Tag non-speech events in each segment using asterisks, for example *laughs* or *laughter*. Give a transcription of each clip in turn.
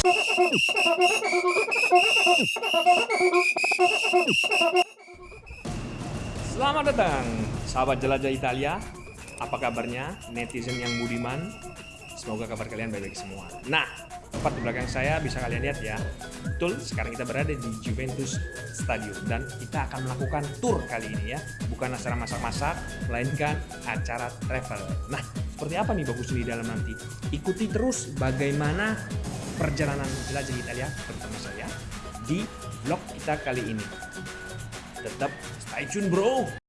Selamat datang, sahabat jelajah Italia. Apa kabarnya, netizen yang budiman? Semoga kabar kalian baik-baik semua. Nah, tepat di belakang saya bisa kalian lihat ya. Betul, sekarang kita berada di Juventus Stadium dan kita akan melakukan tour kali ini ya. Bukan acara masak-masak, melainkan acara travel. Nah, seperti apa nih bagus di dalam nanti? Ikuti terus bagaimana perjalanan jelajah Italia bersama saya di vlog kita kali ini. Tetap stay tune bro!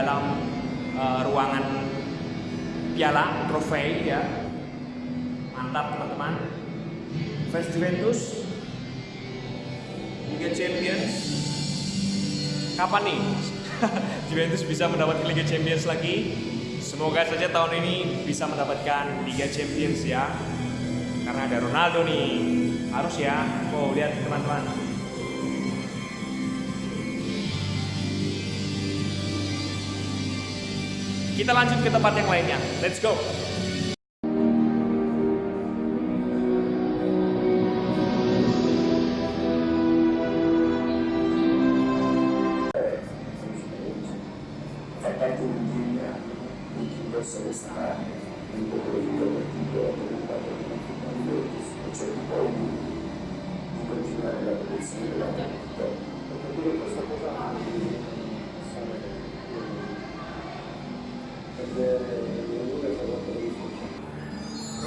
Dalam uh, ruangan piala trofei ya. Mantap teman-teman. Fans Juventus Liga Champions. Kapan nih *laughs* Juventus bisa mendapatkan Liga Champions lagi? Semoga saja tahun ini bisa mendapatkan Liga Champions ya. Karena ada Ronaldo nih. Harus ya. Oh, lihat teman-teman. Kita lanjut ke tempat yang lainnya. Let's go. Fatta Turchia,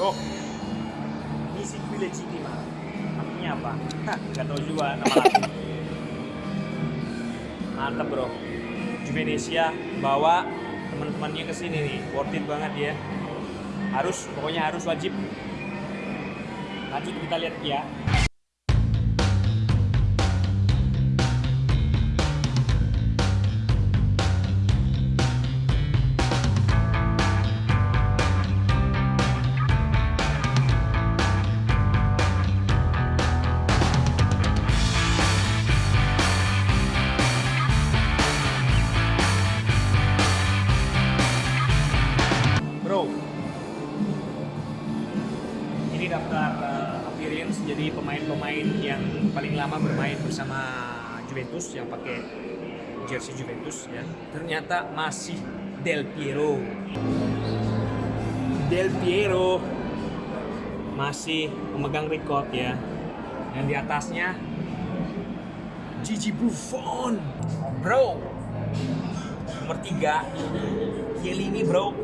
Bro, misi qui legitima. Artinya apa? Hah, Gak tahu juga nama lagu. Mantap bro. Juvenesia bawa teman-temannya ke sini nih. Worth it banget ya. Harus, pokoknya harus wajib. Lanjut kita lihat ya. Lama bermain bersama Juventus yang pakai jersey Juventus ya. Ternyata masih Del Piero. Del Piero masih memegang record ya. Dan di atasnya Gigi Buffon. Bro, nomor tiga Chiellini bro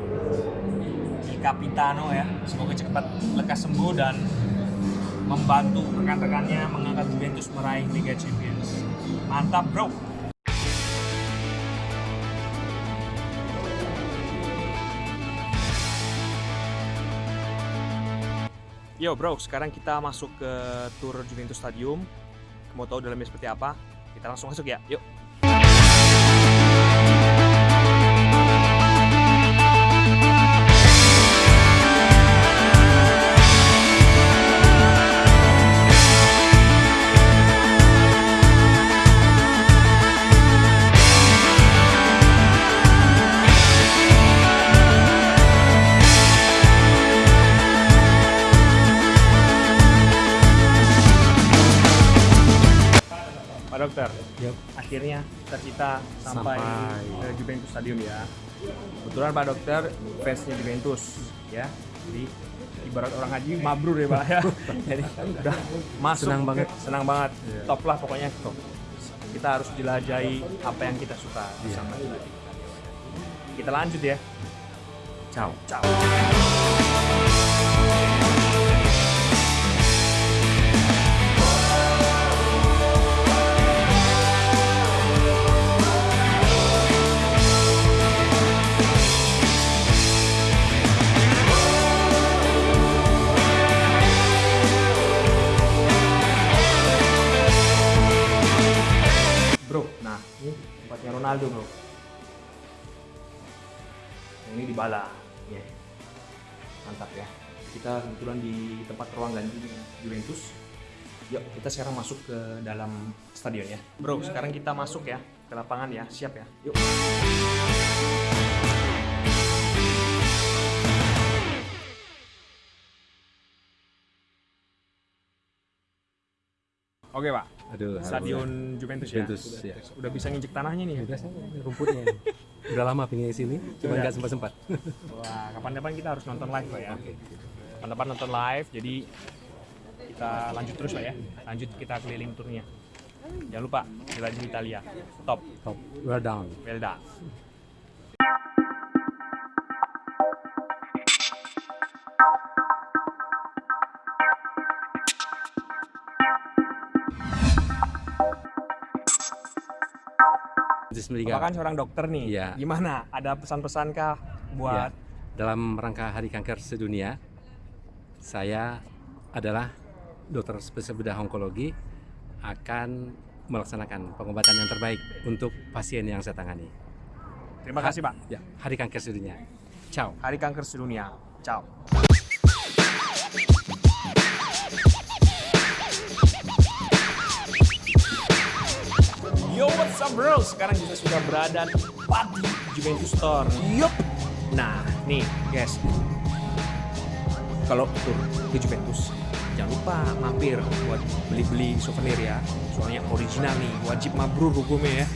Capitano ya semoga cepat lekas sembuh dan membantu rekan-rekannya mengangkat Juventus meraih Liga Champions mantap bro Yo bro, sekarang kita masuk ke tour Juventus Stadium. Mau tahu dalamnya seperti apa? Kita langsung masuk ya, yuk. Akhirnya cita-cita sampai, Sampai. ke Juventus Stadium ya. Kebetulan Pak Dokter fansnya Juventus ya. Jadi ibarat orang haji mabrur ya Pak ya. *laughs* Jadi udah masuk Senang banget. senang banget. Iya. Top lah pokoknya top. Kita harus jelajahi apa yang kita suka bersama Iya. Kita lanjut ya. Ciao. Ciao. Ronaldo bro. Ini Dybala. Ya. Mantap ya. Kita kebetulan di tempat ruang ganti Juventus. Yuk kita sekarang masuk ke dalam stadion ya. Bro sekarang kita masuk ya ke lapangan ya. Siap ya. Yuk. Oke pak, Aduh, Stadion Juventus, Juventus, ya. ya. Udah, bisa nginjek tanahnya nih. ya? Udah rumputnya. Udah lama pengen sini, cuma nggak sempat sempat. Wah, kapan-kapan kita harus nonton live pak ya. Kapan-kapan nonton live, jadi kita lanjut terus pak ya. Lanjut kita keliling turnya. Jangan lupa jelajah Italia. Top, Top, well down. well done. Bundesliga. Bapak kan seorang dokter nih. Iya. Gimana? Ada pesan-pesan kah buat Ya, dalam rangka Hari Kanker Sedunia, saya adalah dokter spesialis bedah onkologi akan melaksanakan pengobatan yang terbaik untuk pasien yang saya tangani. Terima kasih pak. Ya, Hari Kanker Sedunia. Ciao. Hari Kanker Sedunia. Ciao. What's up bro? Sekarang kita sudah berada tepat di Juventus Store. Yup. Nah, nih guys. Kalau tur ke Juventus, jangan lupa mampir buat beli-beli souvenir ya. Soalnya original nih, wajib mabrur hukumnya ya.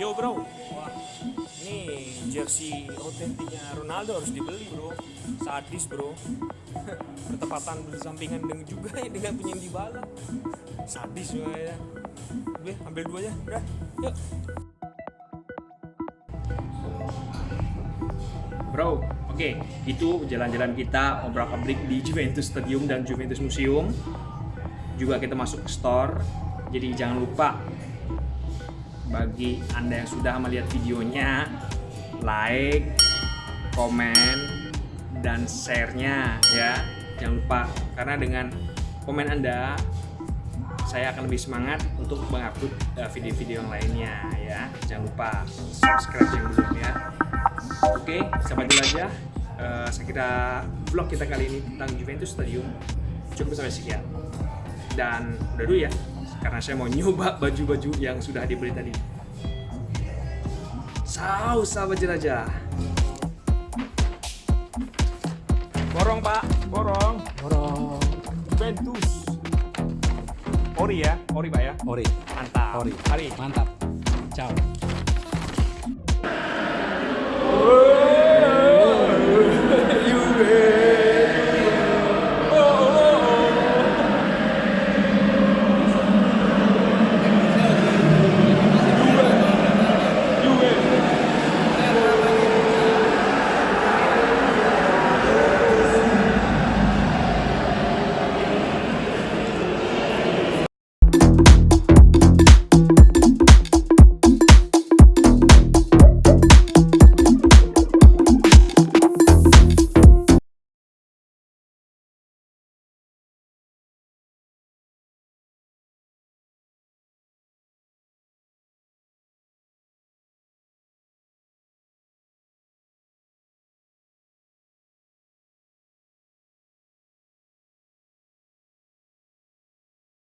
Yo bro, wah nih jersey otentiknya Ronaldo harus dibeli bro, sadis bro. *laughs* Bertepatan bersampingan dengan juga ya dengan punya Dybala. Sadis juga ya. Udah, ambil dua aja, udah, yuk. Bro, oke, itu jalan-jalan kita obrak abrik di Juventus Stadium dan Juventus Museum. Juga kita masuk ke store, jadi jangan lupa bagi Anda yang sudah melihat videonya, like, komen, dan share-nya ya. Jangan lupa karena dengan komen Anda saya akan lebih semangat untuk mengupload uh, video-video yang lainnya ya. Jangan lupa subscribe yang belum ya. Oke, sampai dulu aja. Eh, saya kira vlog kita kali ini tentang Juventus Stadium cukup sampai sekian. Dan udah dulu ya, karena saya mau nyoba baju-baju yang sudah dibeli tadi. Saus sahabat jelajah. Borong pak, borong. Orang Juventus. Ori ya, ori pak ya. Ori, Mantap. Ori. Mari. mantap. Ciao.